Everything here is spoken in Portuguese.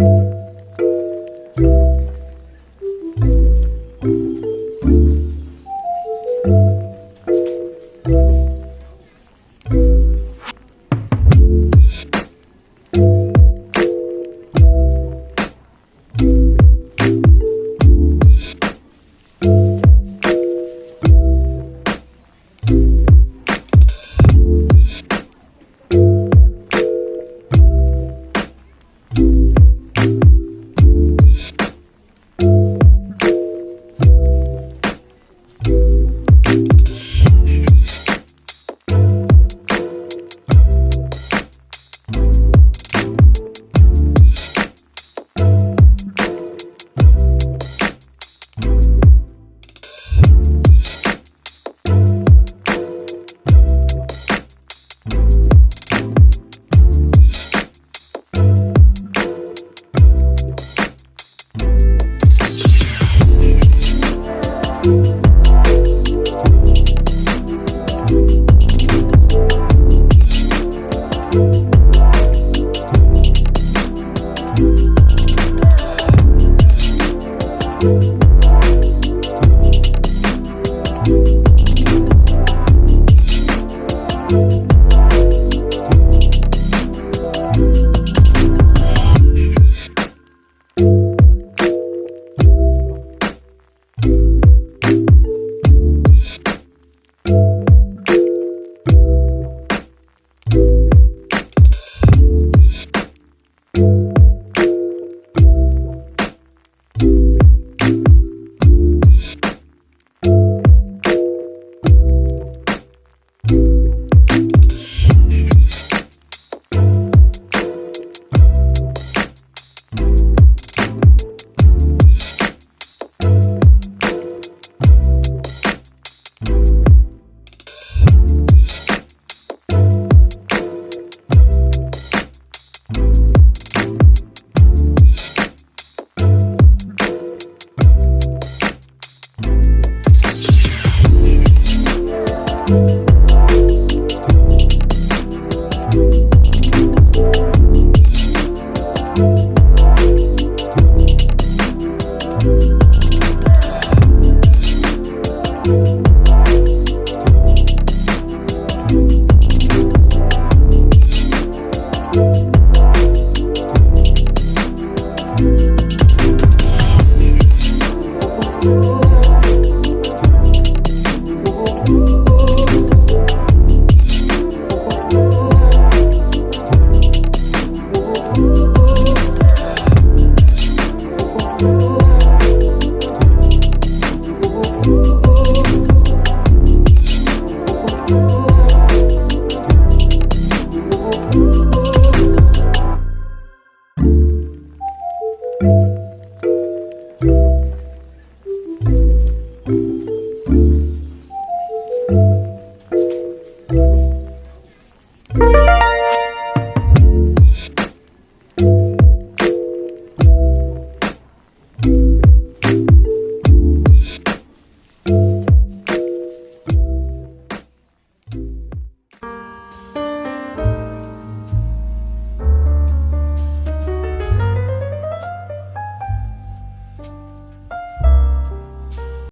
Música